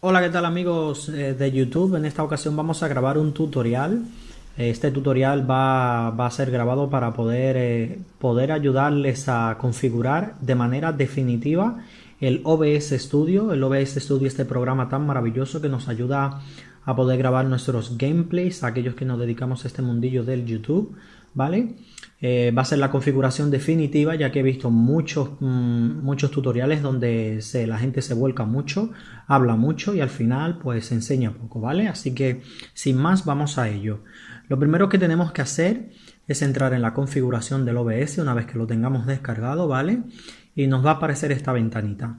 Hola, ¿qué tal amigos eh, de YouTube? En esta ocasión vamos a grabar un tutorial. Este tutorial va, a ser grabado para poder, eh, poder ayudarles a configurar de manera definitiva el OBS Studio. El OBS Studio, este programa tan maravilloso que nos ayuda a poder grabar nuestros gameplays, aquellos que nos dedicamos a este mundillo del YouTube, ¿vale? Eh, va a ser la configuración definitiva ya que he visto muchos, mm, muchos tutoriales donde se, la gente se vuelca mucho, habla mucho y al final pues enseña poco, ¿vale? Así que sin más vamos a ello. Lo primero que tenemos que hacer es entrar en la configuración del OBS una vez que lo tengamos descargado, ¿vale? Y nos va a aparecer esta ventanita.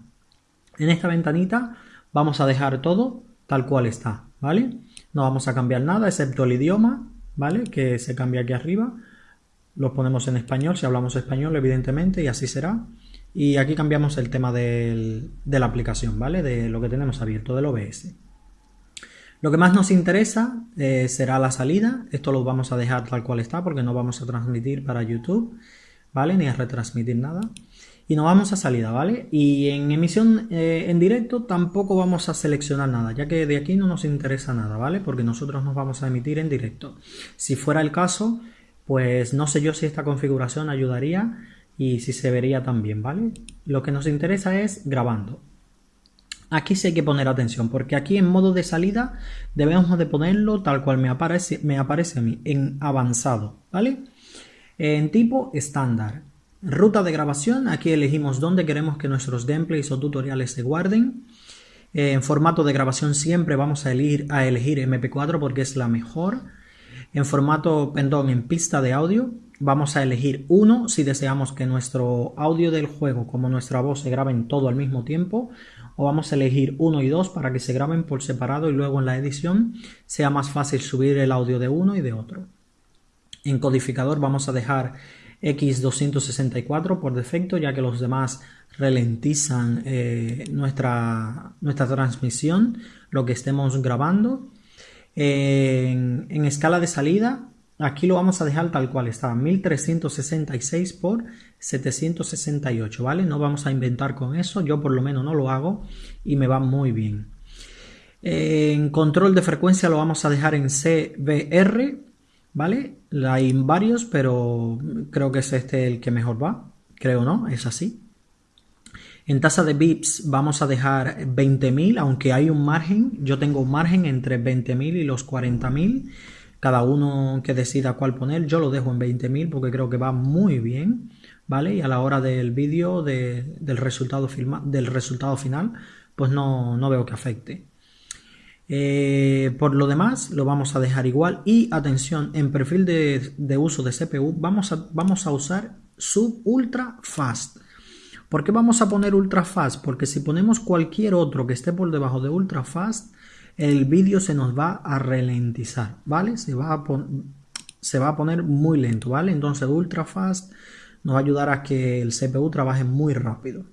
En esta ventanita vamos a dejar todo tal cual está, ¿vale? No vamos a cambiar nada excepto el idioma, ¿vale? Que se cambia aquí arriba lo ponemos en español, si hablamos español, evidentemente, y así será. Y aquí cambiamos el tema de la aplicación, ¿vale? De lo que tenemos abierto del OBS. Lo que más nos interesa eh, será la salida. Esto lo vamos a dejar tal cual está porque no vamos a transmitir para YouTube, ¿vale? Ni a retransmitir nada. Y nos vamos a salida, ¿vale? Y en emisión eh, en directo tampoco vamos a seleccionar nada, ya que de aquí no nos interesa nada, ¿vale? Porque nosotros nos vamos a emitir en directo. Si fuera el caso, pues no sé yo si esta configuración ayudaría y si se vería también, ¿vale? Lo que nos interesa es grabando. Aquí sí hay que poner atención, porque aquí en modo de salida debemos de ponerlo tal cual me aparece, me aparece a mí, en avanzado, ¿vale? En tipo estándar. Ruta de grabación, aquí elegimos dónde queremos que nuestros gameplays o tutoriales se guarden. En formato de grabación siempre vamos a elegir, a elegir MP4 porque es la mejor. En formato, perdón, en pista de audio, vamos a elegir uno si deseamos que nuestro audio del juego como nuestra voz se graben todo al mismo tiempo o vamos a elegir uno y dos para que se graben por separado y luego en la edición sea más fácil subir el audio de uno y de otro. En codificador vamos a dejar X264 por defecto ya que los demás ralentizan eh, nuestra, nuestra transmisión, lo que estemos grabando en, escala de salida, aquí lo vamos a dejar tal cual está, 1366 por 768, ¿vale? No vamos a inventar con eso, yo por lo menos no lo hago y me va muy bien. En control de frecuencia lo vamos a dejar en CBR, ¿vale? Hay varios, pero creo que es este el que mejor va, creo no, es así. En tasa de bips vamos a dejar 20.000, aunque hay un margen. Yo tengo un margen entre 20.000 y los 40.000. Cada uno que decida cuál poner, yo lo dejo en 20.000 porque creo que va muy bien. ¿Vale? Y a la hora del vídeo, del, resultado final, pues no, veo que afecte. Eh, por lo demás, lo vamos a dejar igual. Y atención, en perfil de, de uso de CPU, vamos a, vamos a usar sub ultra fast. ¿Por qué vamos a poner ultra fast? Porque si ponemos cualquier otro que esté por debajo de ultra fast, el vídeo se nos va a ralentizar, ¿vale? Se va a, poner muy lento, ¿vale? Entonces ultra fast nos va a ayudar a que el CPU trabaje muy rápido.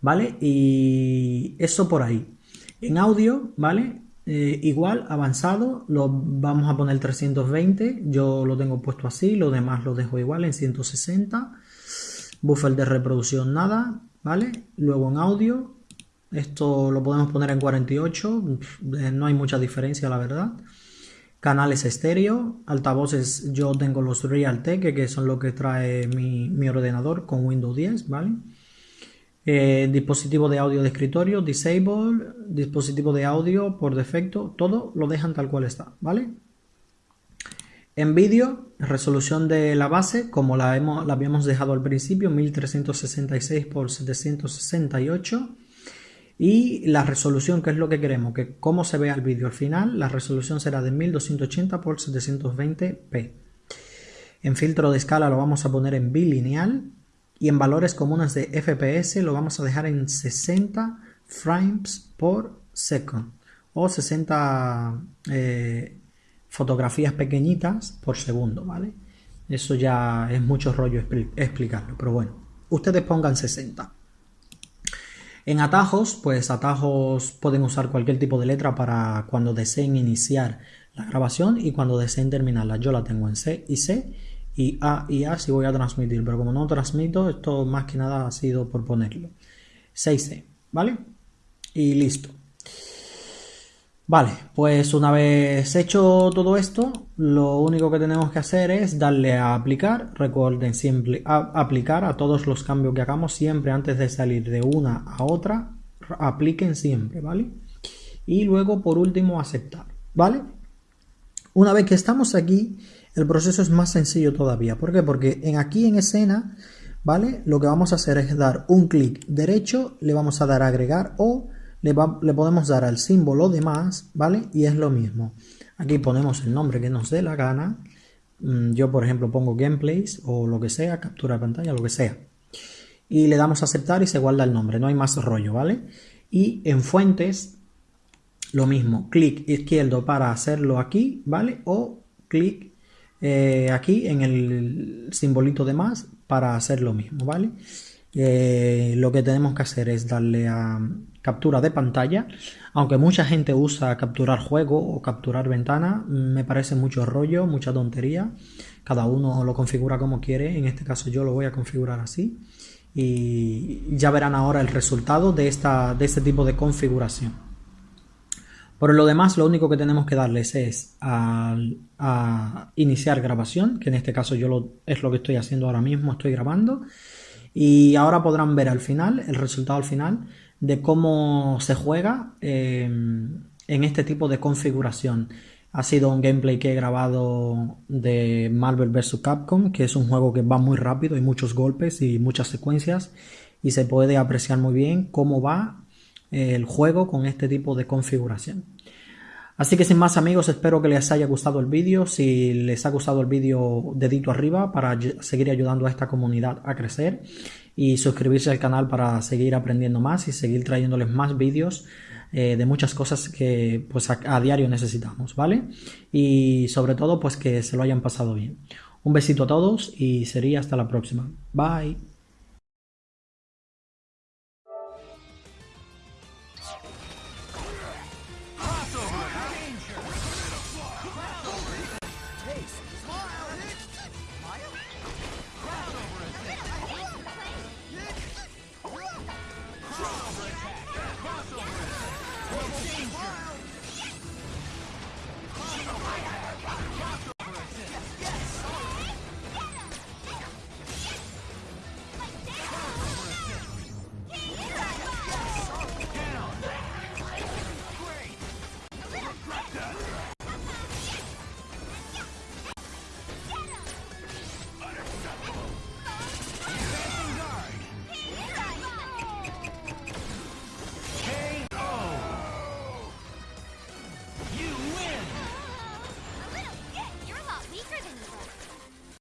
¿Vale? Y eso por ahí. En audio, ¿vale? Eh, igual, avanzado, lo vamos a poner 320. Yo lo tengo puesto así, lo demás lo dejo igual en 160 buffer de reproducción nada, ¿vale? Luego en audio, esto lo podemos poner en 48, eh, no hay mucha diferencia la verdad. Canales estéreo, altavoces yo tengo los Realtek que son lo que trae mi, ordenador con Windows 10, ¿vale? Eh, dispositivo de audio de escritorio, disable, dispositivo de audio por defecto, todo lo dejan tal cual está, ¿vale? En vídeo, resolución de la base, como la, hemos, la habíamos dejado al principio, 1366 x 768. Y la resolución, que es lo que queremos, que cómo se vea el vídeo al final, la resolución será de 1280 x 720p. En filtro de escala lo vamos a poner en bilineal y en valores comunes de FPS lo vamos a dejar en 60 frames por second o 60 eh, fotografías pequeñitas por segundo, ¿vale? Eso ya es mucho rollo explicarlo, pero bueno, ustedes pongan 60. En atajos, pues atajos pueden usar cualquier tipo de letra para cuando deseen iniciar la grabación y cuando deseen terminarla. Yo la tengo en C y C y A y A si voy a transmitir, pero como no transmito, esto más que nada ha sido por ponerlo. 6C, ¿vale? Y listo. Vale, pues una vez hecho todo esto, lo único que tenemos que hacer es darle a aplicar. Recuerden siempre aplicar a todos los cambios que hagamos siempre antes de salir de una a otra. Apliquen siempre, ¿vale? Y luego por último aceptar, ¿vale? Una vez que estamos aquí, el proceso es más sencillo todavía. ¿Por qué? Porque en aquí en escena, ¿vale? Lo que vamos a hacer es dar un clic derecho, le vamos a dar a agregar o le, podemos dar al símbolo de más, ¿vale? Y es lo mismo. Aquí ponemos el nombre que nos dé la gana. Mm, yo, por ejemplo, pongo gameplays o lo que sea, captura de pantalla, lo que sea. Y le damos a aceptar y se guarda el nombre, no hay más rollo, ¿vale? Y en fuentes, lo mismo, clic izquierdo para hacerlo aquí, ¿vale? O clic eh, aquí en el simbolito de más para hacer lo mismo, ¿vale? Eh, lo que tenemos que hacer es darle a captura de pantalla. Aunque mucha gente usa capturar juego o capturar ventana, me parece mucho rollo, mucha tontería. Cada uno lo configura como quiere. En este caso yo lo voy a configurar así. Y ya verán ahora el resultado de, esta, de este tipo de configuración. Por lo demás, lo único que tenemos que darles es a, iniciar grabación, que en este caso yo lo, es lo que estoy haciendo ahora mismo, estoy grabando. Y ahora podrán ver al final, el resultado al final, de cómo se juega eh, en este tipo de configuración. Ha sido un gameplay que he grabado de Marvel vs. Capcom, que es un juego que va muy rápido, hay muchos golpes y muchas secuencias y se puede apreciar muy bien cómo va eh, el juego con este tipo de configuración. Así que sin más amigos, espero que les haya gustado el vídeo. Si les ha gustado el vídeo, dedito arriba para seguir ayudando a esta comunidad a crecer. Y suscribirse al canal para seguir aprendiendo más y seguir trayéndoles más vídeos eh, de muchas cosas que pues a, a diario necesitamos, ¿vale? Y sobre todo pues que se lo hayan pasado bien. Un besito a todos y sería hasta la próxima. Bye.